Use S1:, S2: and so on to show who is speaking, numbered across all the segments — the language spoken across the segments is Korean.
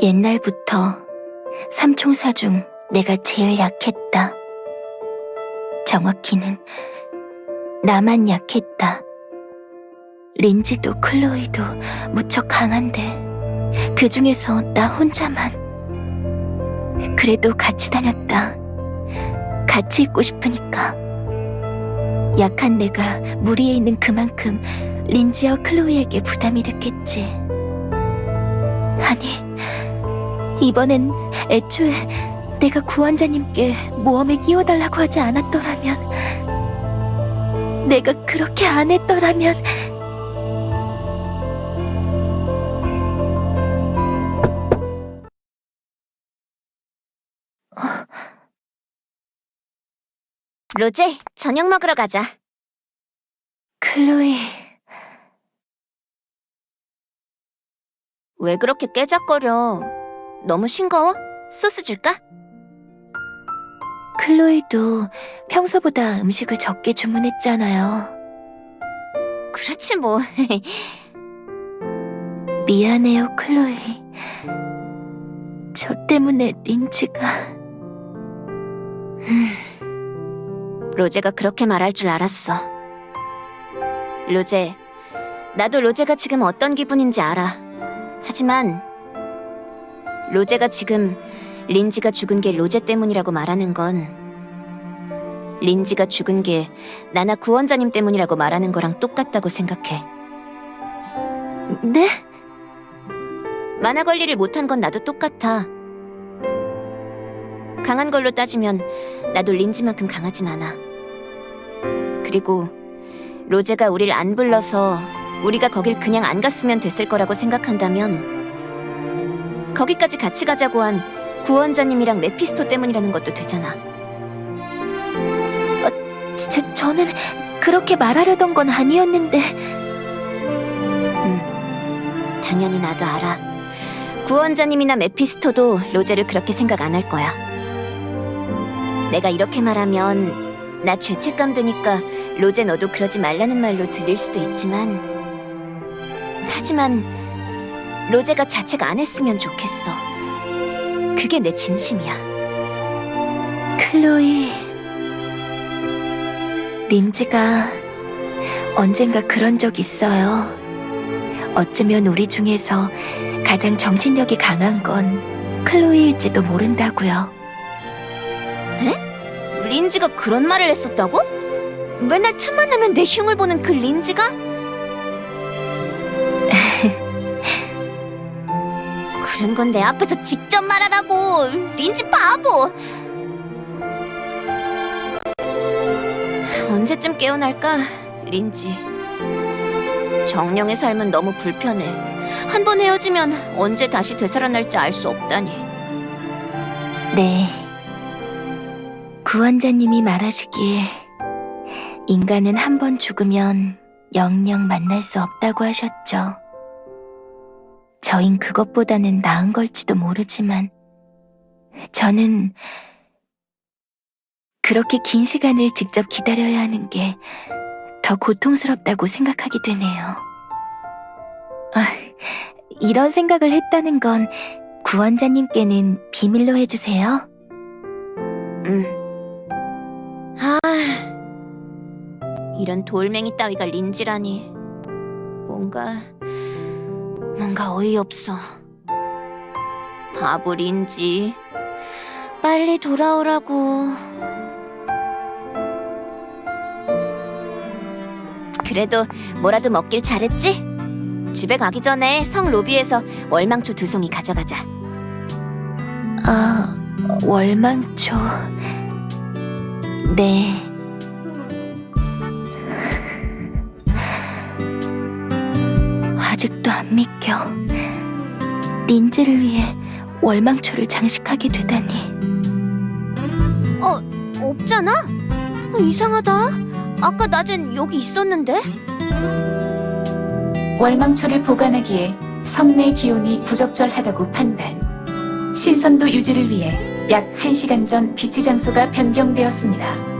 S1: 옛날부터 삼총사 중 내가 제일 약했다. 정확히는 나만 약했다. 린지도 클로이도 무척 강한데 그 중에서 나 혼자만 그래도 같이 다녔다. 같이 있고 싶으니까. 약한 내가 무리에 있는 그만큼 린지와 클로이에게 부담이 됐겠지. 이번엔 애초에 내가 구원자님께 모험에 끼워달라고 하지 않았더라면, 내가 그렇게 안 했더라면,
S2: 로제, 저녁 먹으러 가자.
S1: 클로이,
S2: 왜 그렇게 깨작거려? 너무 싱거워? 소스 줄까?
S1: 클로이도 평소보다 음식을 적게 주문했잖아요.
S2: 그렇지 뭐.
S1: 미안해요, 클로이. 저 때문에 린지가...
S2: 로제가 그렇게 말할 줄 알았어. 로제, 나도 로제가 지금 어떤 기분인지 알아. 하지만 로제가 지금 린지가 죽은 게 로제 때문이라고 말하는 건 린지가 죽은 게 나나 구원자님 때문이라고 말하는 거랑 똑같다고 생각해.
S1: 네?
S2: 만화 관리를 못한 건 나도 똑같아. 강한 걸로 따지면 나도 린지만큼 강하진 않아. 그리고 로제가 우릴 안 불러서 우리가 거길 그냥 안 갔으면 됐을 거라고 생각한다면 거기까지 같이 가자고 한 구원자님이랑 메피스토 때문이라는 것도 되잖아.
S1: 저, 저는 그렇게 말하려던 건 아니었는데...
S2: 당연히 나도 알아. 구원자님이나 메피스토도 로제를 그렇게 생각 안 할 거야. 내가 이렇게 말하면 나 죄책감 드니까 로제 너도 그러지 말라는 말로 들릴 수도 있지만 하지만 로제가 자책 안 했으면 좋겠어. 그게 내 진심이야.
S1: 클로이... 린지가 언젠가 그런 적 있어요. 어쩌면 우리 중에서 가장 정신력이 강한 건 클로이일지도 모른다고요.
S2: 린지가 그런 말을 했었다고? 맨날 틈만 나면 내 흉을 보는 그 린지가? 그런 건 내 앞에서 직접 말하라고! 린지 바보! 언제쯤 깨어날까, 린지. 정령의 삶은 너무 불편해. 한 번 헤어지면 언제 다시 되살아날지 알 수 없다니.
S1: 네. 구원자님이 말하시길 인간은 한 번 죽으면 영영 만날 수 없다고 하셨죠. 저흰 그것보다는 나은 걸지도 모르지만 저는 그렇게 긴 시간을 직접 기다려야 하는 게 더 고통스럽다고 생각하게 되네요. 아, 이런 생각을 했다는 건 구원자님께는 비밀로 해주세요.
S2: 응. 아, 이런 돌멩이 따위가 린지라니. 뭔가, 뭔가 어이없어. 바보 린지. 빨리 돌아오라고. 그래도 뭐라도 먹길 잘했지? 집에 가기 전에 성 로비에서 월망초 두 송이 가져가자.
S1: 아, 월망초. 네. 아직도 안 믿겨. 린지를 위해 월망초를 장식하게 되다니.
S2: 어, 없잖아? 어, 이상하다. 아까 낮엔 여기 있었는데?
S3: 월망초를 보관하기에 성내 기온이 부적절하다고 판단. 신선도 유지를 위해 약 1시간 전 비치 장소가 변경되었습니다.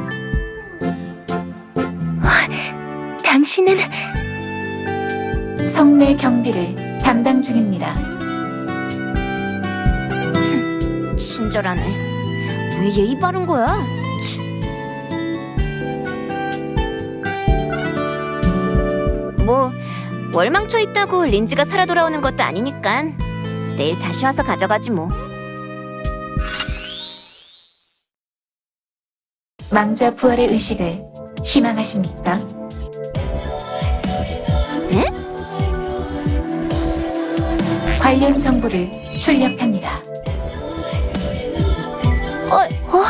S1: 당신은
S3: 성내 경비를 담당 중입니다.
S2: 친절하네. 왜 예의 바른 거야? 치. 뭐 월망초 있다고 린지가 살아 돌아오는 것도 아니니까 내일 다시 와서 가져가지 뭐.
S3: 망자 부활의 의식을 희망하십니까? 관련 정보를 출력합니다. 어? 어?